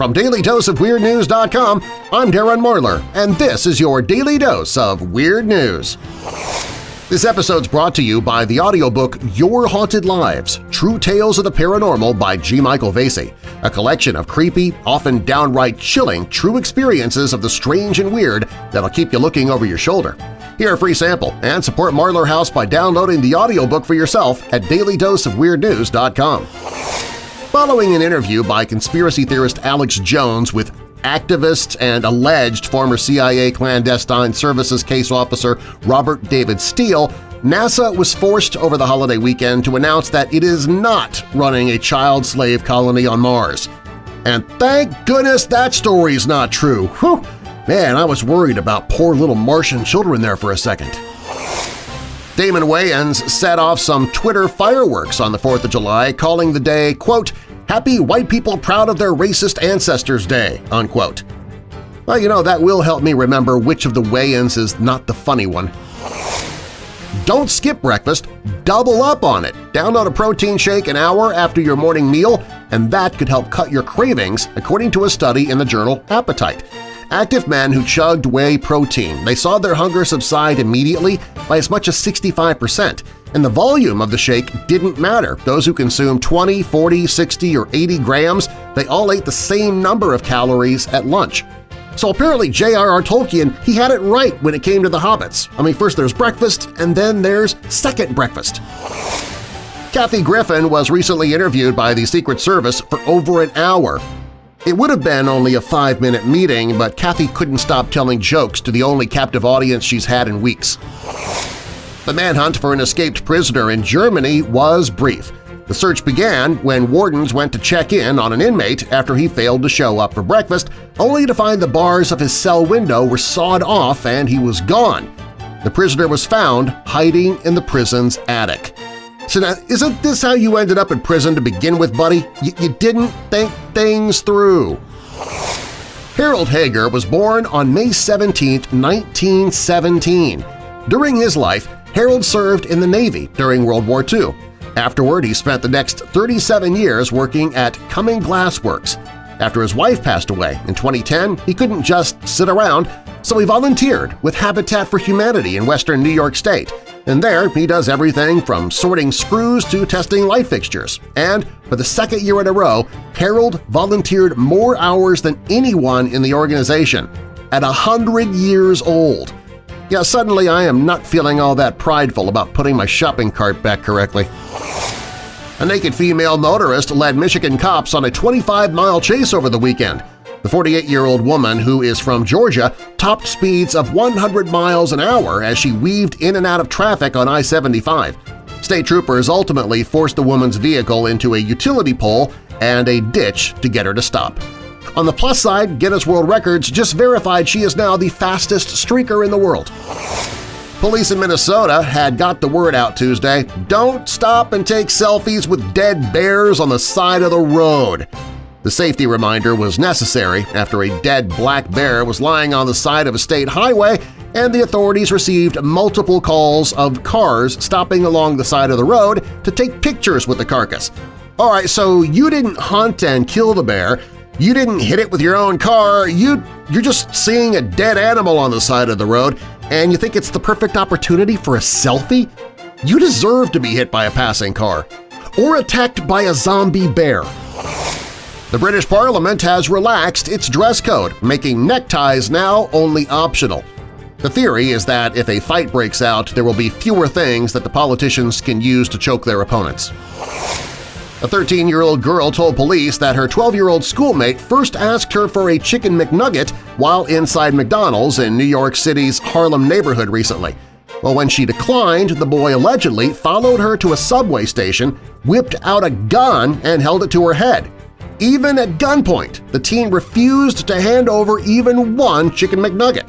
From DailyDoseOfWeirdNews.com, I'm Darren Marlar, and this is your Daily Dose of Weird News. This episode's brought to you by the audiobook Your Haunted Lives – True Tales of the Paranormal by G. Michael Vasey, a collection of creepy, often downright chilling, true experiences of the strange and weird that'll keep you looking over your shoulder. Hear a free sample and support Marlar House by downloading the audiobook for yourself at dailydoseofweirdnews.com. Following an interview by conspiracy theorist Alex Jones with activist and alleged former CIA clandestine services case officer Robert David Steele, NASA was forced over the holiday weekend to announce that it is not running a child slave colony on Mars. And thank goodness that story's not true! Whew! Man, I was worried about poor little Martian children there for a second. Damon Wayans set off some Twitter fireworks on the 4th of July, calling the day, quote, Happy White People Proud of Their Racist Ancestors Day, unquote. Well, you know, that will help me remember which of the Wayans is not the funny one. Don't skip breakfast, double up on it. Download a protein shake an hour after your morning meal, and that could help cut your cravings, according to a study in the journal Appetite. Active men who chugged whey protein, they saw their hunger subside immediately by as much as 65 percent, and the volume of the shake didn't matter. Those who consumed 20, 40, 60, or 80 grams, they all ate the same number of calories at lunch. So apparently J.R.R. Tolkien, he had it right when it came to the hobbits. I mean, first there's breakfast, and then there's second breakfast. Kathy Griffin was recently interviewed by the Secret Service for over an hour. It would have been only a five-minute meeting, but Kathy couldn't stop telling jokes to the only captive audience she's had in weeks. The manhunt for an escaped prisoner in Germany was brief. The search began when wardens went to check in on an inmate after he failed to show up for breakfast, only to find the bars of his cell window were sawed off and he was gone. The prisoner was found hiding in the prison's attic. So now, isn't this how you ended up in prison to begin with, buddy? Y you didn't think things through. Harold Hager was born on May 17, 1917. During his life, Harold served in the Navy during World War II. Afterward, he spent the next 37 years working at Corning Glass Works. After his wife passed away in 2010, he couldn't just sit around, so he volunteered with Habitat for Humanity in western New York State. And there he does everything from sorting screws to testing light fixtures. And for the second year in a row, Harold volunteered more hours than anyone in the organization at a 100 years old. Yeah, suddenly I am not feeling all that prideful about putting my shopping cart back correctly. A naked female motorist led Michigan cops on a 25-mile chase over the weekend. The 48-year-old woman, who is from Georgia, topped speeds of 100 miles an hour as she weaved in and out of traffic on I-75. State troopers ultimately forced the woman's vehicle into a utility pole and a ditch to get her to stop. On the plus side, Guinness World Records just verified she is now the fastest streaker in the world. Police in Minnesota had got the word out Tuesday, don't stop and take selfies with dead bears on the side of the road. The safety reminder was necessary after a dead black bear was lying on the side of a state highway and the authorities received multiple calls of cars stopping along the side of the road to take pictures with the carcass. All right, so you didn't hunt and kill the bear, you didn't hit it with your own car, you, you're just seeing a dead animal on the side of the road and you think it's the perfect opportunity for a selfie? You deserve to be hit by a passing car or attacked by a zombie bear. The British Parliament has relaxed its dress code, making neckties now only optional. The theory is that if a fight breaks out, there will be fewer things that the politicians can use to choke their opponents. A 13-year-old girl told police that her 12-year-old schoolmate first asked her for a Chicken McNugget while inside McDonald's in New York City's Harlem neighborhood recently. Well, when she declined, the boy allegedly followed her to a subway station, whipped out a gun, and held it to her head. Even at gunpoint, the teen refused to hand over even one Chicken McNugget.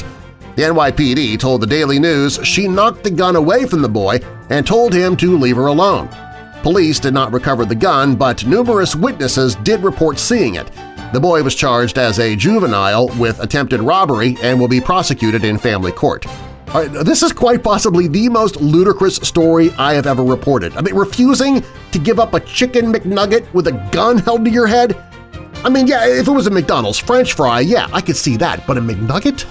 The NYPD told the Daily News she knocked the gun away from the boy and told him to leave her alone. Police did not recover the gun, but numerous witnesses did report seeing it. The boy was charged as a juvenile with attempted robbery and will be prosecuted in family court. Right, this is quite possibly the most ludicrous story I have ever reported. I mean, refusing to give up a chicken McNugget with a gun held to your head? I mean, yeah, if it was a McDonald's french fry, yeah, I could see that, but a McNugget?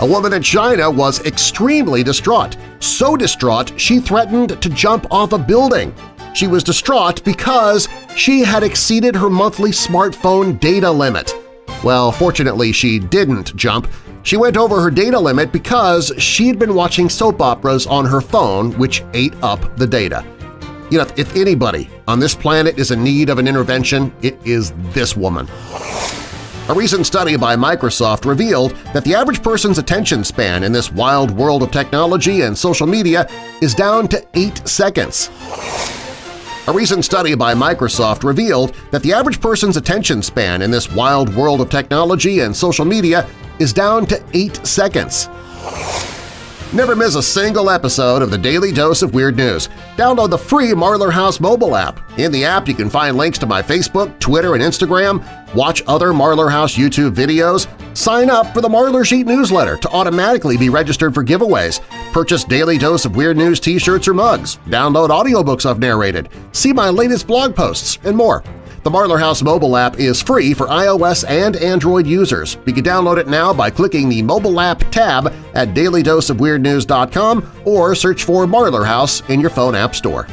A woman in China was extremely distraught, so distraught she threatened to jump off a building. She was distraught because she had exceeded her monthly smartphone data limit. Well, fortunately she didn't jump. She went over her data limit because she'd been watching soap operas on her phone which ate up the data. You know, if anybody on this planet is in need of an intervention, it is this woman. A recent study by Microsoft revealed that the average person's attention span in this wild world of technology and social media is down to 8 seconds. A recent study by Microsoft revealed that the average person's attention span in this wild world of technology and social media is down to 8 seconds. Never miss a single episode of the Daily Dose of Weird News. Download the free Marlar House mobile app. In the app, you can find links to my Facebook, Twitter, and Instagram, watch other Marlar House YouTube videos, sign up for the Marlar Sheet newsletter to automatically be registered for giveaways, purchase Daily Dose of Weird News t-shirts or mugs, download audiobooks I've narrated, see my latest blog posts, and more. The Marlar House mobile app is free for iOS and Android users. You can download it now by clicking the Mobile App tab at dailydoseofweirdnews.com or search for Marlar House in your phone app store.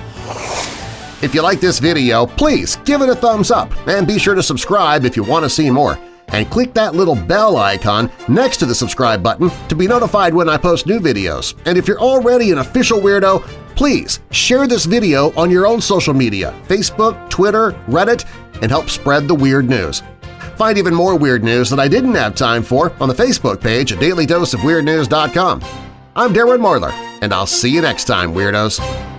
If you like this video, please give it a thumbs up and be sure to subscribe if you want to see more. And click that little bell icon next to the subscribe button to be notified when I post new videos. And if you're already an official weirdo, please share this video on your own social media – Facebook, Twitter, Reddit – and help spread the weird news. Find even more weird news that I didn't have time for on the Facebook page at dailydoseofweirdnews.com. I'm Darren Marlar, and I'll see you next time, Weirdos!